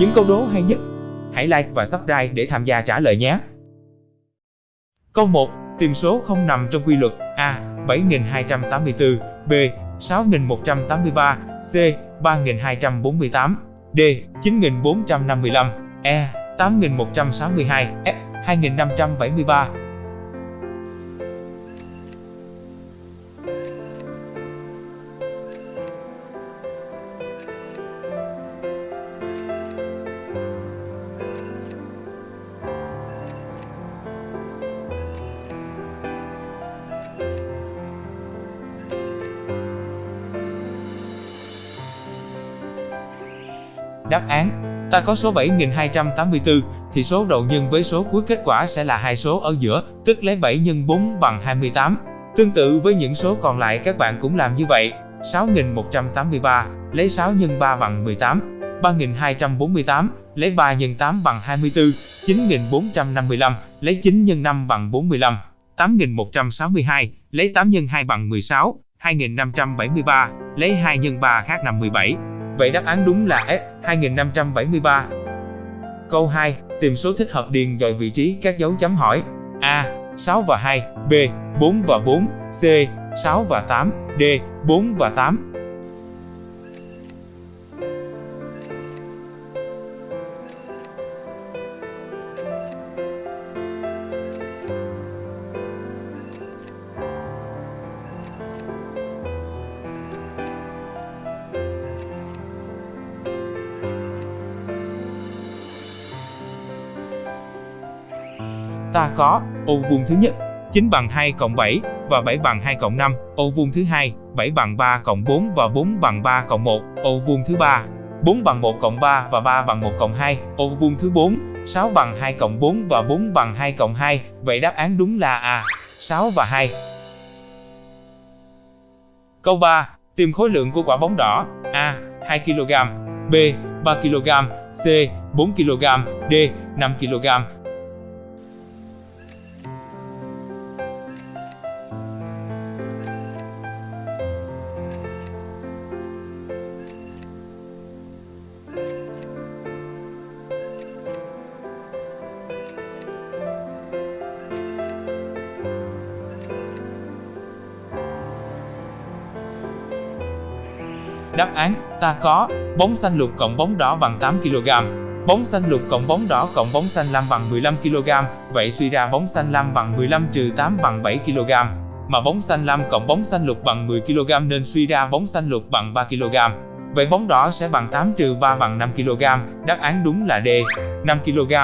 những câu đố hay nhất. Hãy like và subscribe để tham gia trả lời nhé. Câu 1. Tìm số không nằm trong quy luật A. 7284 B. 6183 C. 3248 D. 9455 E. 8162 F. 2573 Đáp án Ta có số 7284 thì số đầu nhân với số cuối kết quả sẽ là hai số ở giữa, tức lấy 7 x 4 bằng 28. Tương tự với những số còn lại các bạn cũng làm như vậy. 6183, lấy 6 x 3 bằng 18. 3248, lấy 3 x 8 bằng 24. 9455, lấy 9 x 5 bằng 45. 8162, lấy 8 x 2 bằng 16. 2573, lấy 2 x 3 khác 57. Vậy đáp án đúng là F, 2573. Câu 2, tìm số thích hợp điền dọi vị trí các dấu chấm hỏi. A. 6 và 2, B. 4 và 4, C. 6 và 8, D. 4 và 8. Ta có ô vuông thứ nhất 9 bằng 2 cộng 7 và 7 bằng 2 cộng 5, ô vuông thứ hai 7 bằng 3 cộng 4 và 4 bằng 3 cộng 1, ô vuông thứ ba 4 bằng 1 cộng 3 và 3 bằng 1 cộng 2, ô vuông thứ 4 6 bằng 2 cộng 4 và 4 bằng 2 cộng 2, vậy đáp án đúng là A, 6 và 2. Câu 3. Tìm khối lượng của quả bóng đỏ A. 2 kg B. 3 kg C. 4 kg D. 5 kg Đáp án, ta có bóng xanh lục cộng bóng đỏ bằng 8 kg. Bóng xanh lục cộng bóng đỏ cộng bóng xanh lam bằng 15 kg, vậy suy ra bóng xanh lam bằng 15 trừ 8 bằng 7 kg. Mà bóng xanh lam cộng bóng xanh lục bằng 10 kg nên suy ra bóng xanh lục bằng 3 kg. Vậy bóng đỏ sẽ bằng 8 trừ 3 bằng 5 kg, đáp án đúng là D, 5 kg.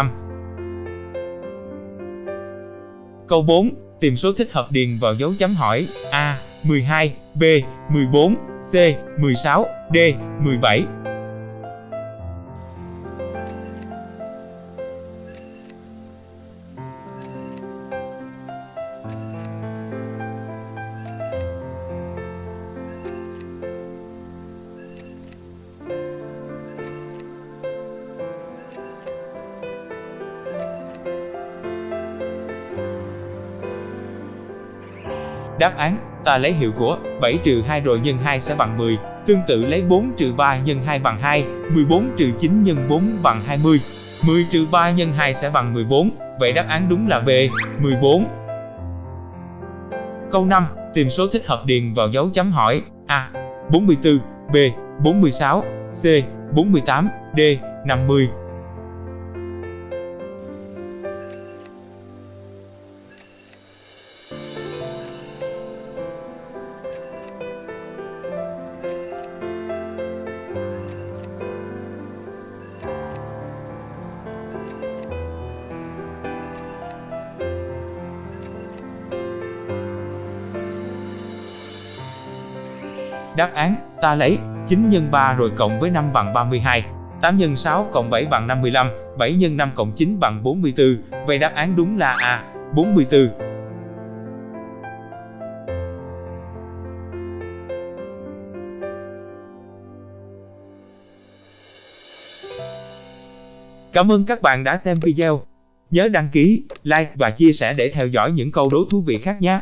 Câu 4, tìm số thích hợp điền vào dấu chấm hỏi A. 12, B. 14, C. 16, D. 17 Đáp án, ta lấy hiệu của 7 trừ 2 rồi nhân 2 sẽ bằng 10, tương tự lấy 4 trừ 3 nhân 2 bằng 2, 14 trừ 9 nhân 4 bằng 20, 10 trừ 3 nhân 2 sẽ bằng 14, vậy đáp án đúng là B, 14. Câu 5, tìm số thích hợp điền vào dấu chấm hỏi A. 44, B. 46, C. 48, D. 50 Đáp án, ta lấy 9 x 3 rồi cộng với 5 bằng 32, 8 x 6 cộng 7 bằng 55, 7 x 5 cộng 9 bằng 44, vậy đáp án đúng là A, 44. Cảm ơn các bạn đã xem video. Nhớ đăng ký, like và chia sẻ để theo dõi những câu đố thú vị khác nhé.